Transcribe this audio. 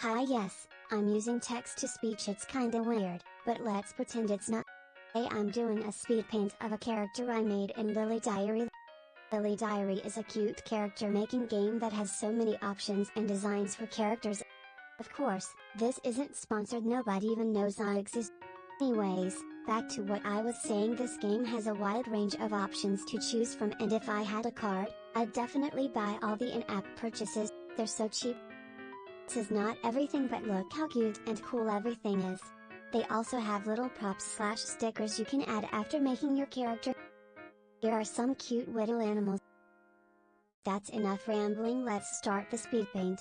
Hi yes, I'm using text to speech it's kinda weird, but let's pretend it's not. Hey I'm doing a speed paint of a character I made in Lily Diary. Lily Diary is a cute character making game that has so many options and designs for characters. Of course, this isn't sponsored nobody even knows I exist. Anyways, back to what I was saying this game has a wide range of options to choose from and if I had a card, I'd definitely buy all the in-app purchases, they're so cheap. This is not everything but look how cute and cool everything is. They also have little props slash stickers you can add after making your character. Here are some cute little animals. That's enough rambling let's start the speed paint.